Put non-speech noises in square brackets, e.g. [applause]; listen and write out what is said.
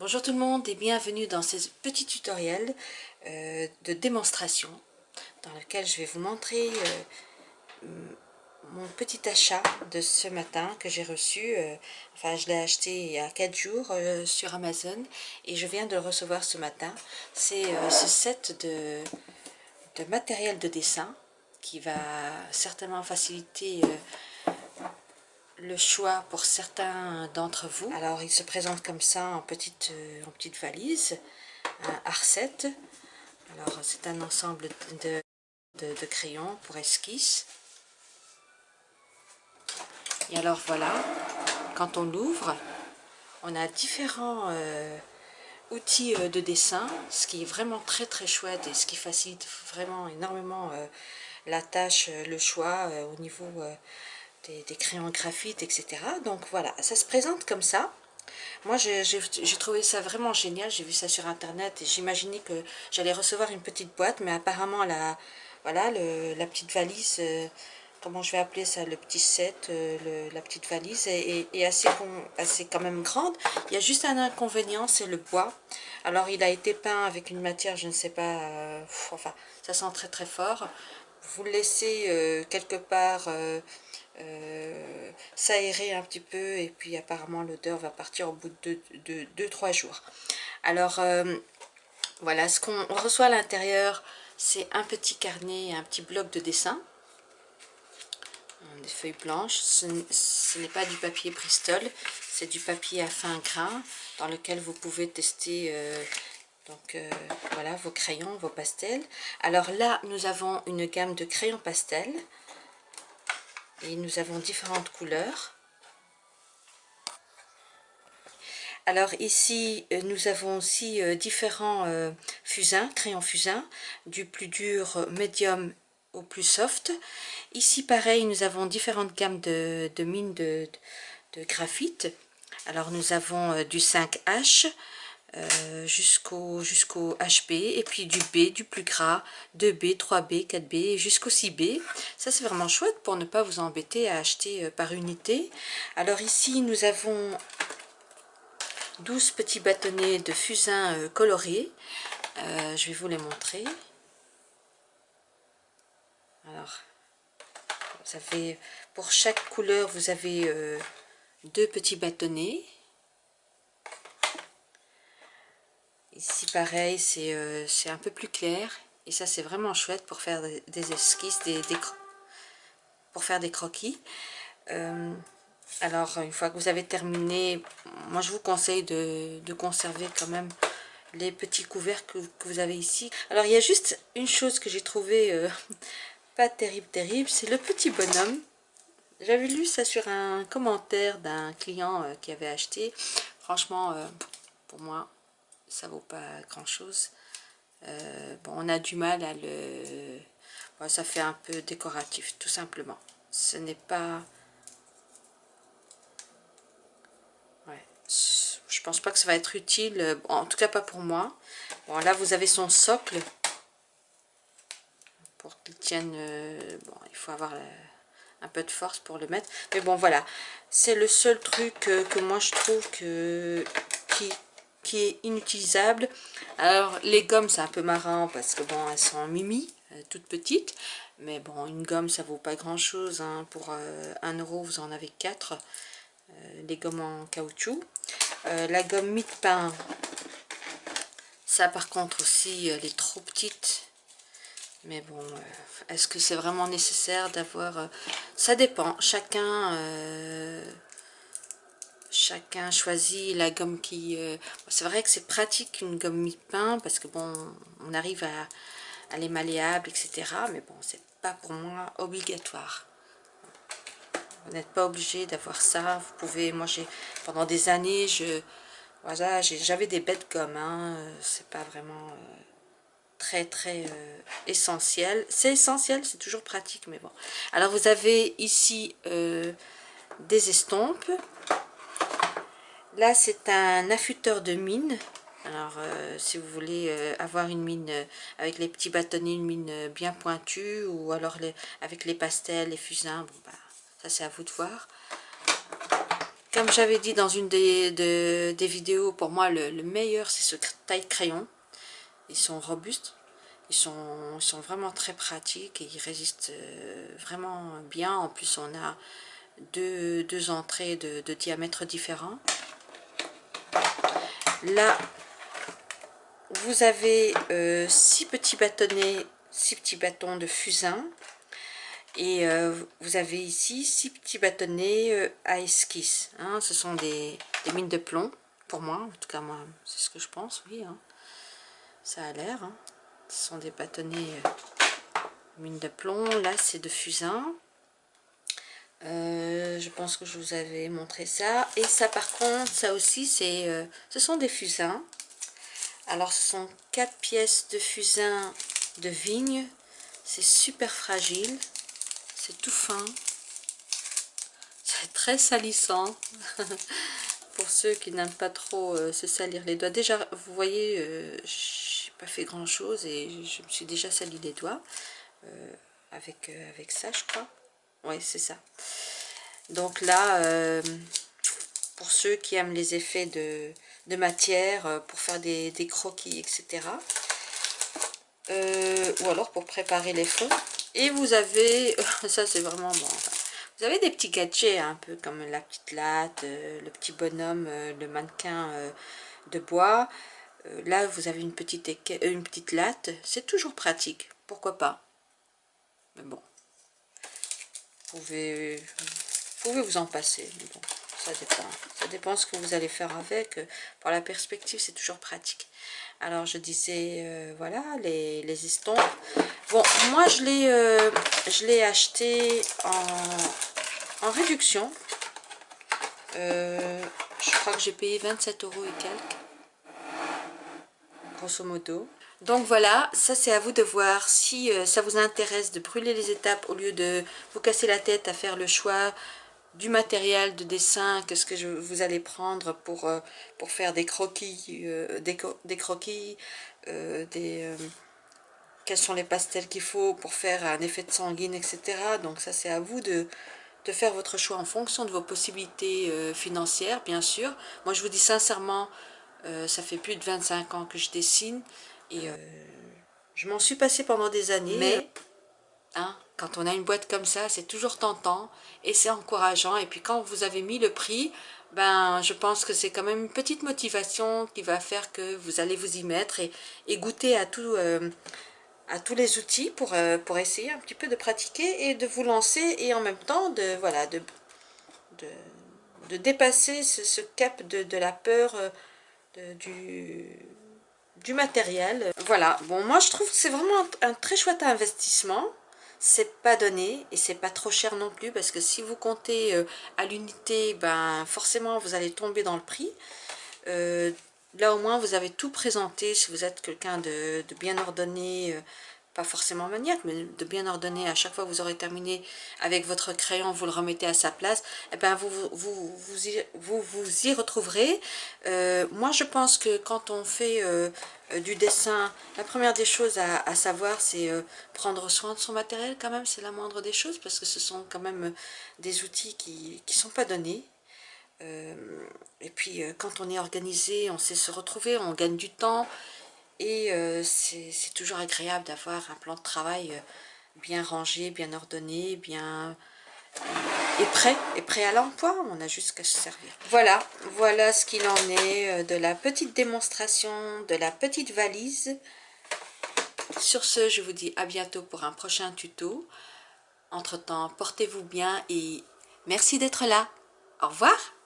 Bonjour tout le monde et bienvenue dans ce petit tutoriel euh, de démonstration dans lequel je vais vous montrer euh, mon petit achat de ce matin que j'ai reçu. Euh, enfin, je l'ai acheté il y a 4 jours sur Amazon et je viens de le recevoir ce matin. C'est ce set de, de matériel de dessin qui va certainement faciliter le choix pour certains d'entre vous. Alors il se présente comme ça en petite, euh, en petite valise, un R7. Alors c'est un ensemble de, crayons pour esquisse. Et alors voilà, quand on l'ouvre, on a différents euh, outils euh, de dessin, ce qui est vraiment très très chouette et ce qui facilite vraiment énormément la tâche, le choix au niveau des, crayons graphite, etc. Donc voilà, ça se présente comme ça. Moi, j'ai trouvé ça vraiment génial. J'ai vu ça sur Internet et j'imaginais que j'allais recevoir une petite boîte. Mais apparemment, la, voilà, la petite valise, euh, comment je vais appeler ça, le petit set, euh, la petite valise est, assez, assez quand même grande. Il y a juste un inconvénient, c'est le bois. Alors, il a été peint avec une matière, je ne sais pas, euh, enfin, ça sent très très fort. Vous le laissez quelque part euh, s'aérer un petit peu et puis apparemment l'odeur va partir au bout de 2-3 jours. Alors euh, voilà, ce qu'on reçoit à l'intérieur, c'est un petit carnet, un petit bloc de dessin, des feuilles blanches. Ce, n'est pas du papier Bristol, c'est du papier à fin grain dans lequel vous pouvez tester euh, donc voilà vos crayons, vos pastels. Alors là, nous avons une gamme de crayons pastels et nous avons différentes couleurs. Alors ici, euh, nous avons aussi euh, différents euh, fusains, crayons fusains, du plus dur médium au plus soft. Ici, pareil, nous avons différentes gammes de, mines de, de, graphite. Alors nous avons du 5H, euh, jusqu'au jusqu'au HB et puis du B, du plus gras, 2B, 3B, 4B jusqu'au 6B. Ça c'est vraiment chouette pour ne pas vous embêter à acheter euh, par unité. Alors ici nous avons 12 petits bâtonnets de fusain euh, colorés. je vais vous les montrer. Alors, ça fait pour chaque couleur vous avez deux petits bâtonnets Ici, pareil, euh, c'est un peu plus clair. Et ça, c'est vraiment chouette pour faire des, esquisses, des, pour faire des croquis. Euh, alors, une fois que vous avez terminé, moi, je vous conseille de, conserver quand même les petits couverts que, vous avez ici. Alors, il y a juste une chose que j'ai trouvé euh, [laughs] pas terrible, terrible. C'est le petit bonhomme. J'avais lu ça sur un commentaire d'un client qui avait acheté. Franchement, pour moi, ça vaut pas grand chose. Euh, bon, on a du mal à le... ça fait un peu décoratif, tout simplement. Ce n'est pas... Ouais, je pense pas que ça va être utile, en tout cas pas pour moi. Bon, là, vous avez son socle. Pour qu'il tienne... Euh, bon, il faut avoir... un peu de force pour le mettre. Mais bon, voilà. C'est le seul truc que moi je trouve que qui, est inutilisable. Alors les gommes c'est un peu marrant parce que bon elles sont mimi, euh, toutes petites. Mais bon une gomme ça vaut pas grand chose. Hein. Pour euh, 1 euro vous en avez 4. Euh, les gommes en caoutchouc. Euh, la gomme mid-pain. Ça par contre aussi elle est trop petite. Mais bon, est-ce que c'est vraiment nécessaire d'avoir... ça dépend. Chacun chacun choisit la gomme qui... Euh, c'est vrai que c'est pratique une gomme mi-pain parce que bon, on arrive à, à les malléables, etc. Mais bon, c'est pas pour moi obligatoire. Vous n'êtes pas obligé d'avoir ça. Vous pouvez, moi j'ai, pendant des années, je, voilà, j'avais des bêtes gommes. Hein. C'est pas vraiment euh, très très euh, essentiel. C'est essentiel, c'est toujours pratique, mais bon. Alors vous avez ici des estompes Là, c'est un affûteur de mine. Alors, euh, si vous voulez euh, avoir une mine euh, avec les petits bâtonnets, une mine bien pointue, ou alors avec les pastels, les fusains, bah, ça c'est à vous de voir. Comme j'avais dit dans une des, vidéos, pour moi le, meilleur c'est ce taille crayon. Ils sont robustes, ils sont, vraiment très pratiques et ils résistent vraiment bien. En plus on a deux, entrées de, de diamètre différents. Là, vous avez euh, six petits bâtonnets, six petits bâtons de fusain. Et euh, vous avez ici six petits bâtonnets euh, à esquisse. Hein. ce sont des, mines de plomb, pour moi. En tout cas, moi, c'est ce que je pense, oui. Hein. Ça a l'air. Hein. Ce sont des bâtonnets mines de plomb. Là, c'est de fusain. Je pense que je vous avais montré ça. Et ça, par contre, ça aussi, c'est, ce sont des fusains. Alors, ce sont quatre pièces de fusain de vigne. C'est super fragile. C'est tout fin. C'est très salissant. [laughs] Pour ceux qui n'aiment pas trop euh, se salir les doigts. Déjà, vous voyez, euh, j'ai pas fait grand chose et je me suis déjà sali les doigts. Euh, avec, avec ça, je crois. Oui, c'est ça. Donc là, pour ceux qui aiment les effets de, de matière euh, pour faire des, croquis, etc. Euh, ou alors pour préparer les fonds. Et vous avez, [laughs] ça c'est vraiment bon, vous avez des petits gadgets un peu comme la petite latte, euh, le petit bonhomme, le mannequin de bois. là vous avez une petite, une petite latte, c'est toujours pratique, pourquoi pas. Mais bon, vous pouvez vous en passer. Bon ça dépend. Ça dépend ce que vous allez faire avec. Pour la perspective, c'est toujours pratique. Alors, je disais, euh, voilà, les, les, estampes. Bon, moi, je l'ai euh, je l'ai acheté en, en réduction. Euh, je crois que j'ai payé 27 euros et quelques. Grosso modo. Donc voilà, ça c'est à vous de voir si ça vous intéresse de brûler les étapes au lieu de vous casser la tête à faire le choix du matériel de dessin, qu'est-ce que vous allez prendre pour, euh, faire des croquis, euh, des, croquis, euh, des, quels sont les pastels qu'il faut pour faire un effet de sanguine, etc. Donc ça c'est à vous de, de faire votre choix en fonction de vos possibilités financières, bien sûr. Moi je vous dis sincèrement, ça fait plus de 25 ans que je dessine et je m'en suis passé pendant des années. Mais, hein, quand on a une boîte comme ça, c'est toujours tentant et c'est encourageant. Et puis quand vous avez mis le prix, ben je pense que c'est quand même une petite motivation qui va faire que vous allez vous y mettre et, goûter à, tout, euh, à tous les outils pour, euh, pour essayer un petit peu de pratiquer et de vous lancer et en même temps de, voilà, de, de, dépasser ce, cap de, la peur euh, du, du matériel. Voilà, bon moi je trouve que c'est vraiment un très chouette investissement c'est pas donné et c'est pas trop cher non plus parce que si vous comptez euh, à l'unité, ben forcément vous allez tomber dans le prix. Euh, là au moins vous avez tout présenté si vous êtes quelqu'un de, bien ordonné, euh, pas forcément maniaque, mais de bien ordonné, à chaque fois que vous aurez terminé avec votre crayon, vous le remettez à sa place, et eh ben vous, vous, vous, y, vous, vous y retrouverez. Euh, moi, je pense que quand on fait euh, euh, du dessin, la première des choses à, savoir, c'est prendre soin de son matériel, quand même, c'est la moindre des choses, parce que ce sont quand même des outils qui ne sont pas donnés. et puis, quand on est organisé, on sait se retrouver, on gagne du temps, et euh, c'est toujours agréable d'avoir un plan de travail euh, bien rangé, bien ordonné, bien et prêt, et prêt à l'emploi, on a juste qu'à se servir. Voilà, voilà ce qu'il en est euh, de la petite démonstration, de la petite valise. Sur ce, je vous dis à bientôt pour un prochain tuto. Entre temps, portez-vous bien et merci d'être là. Au revoir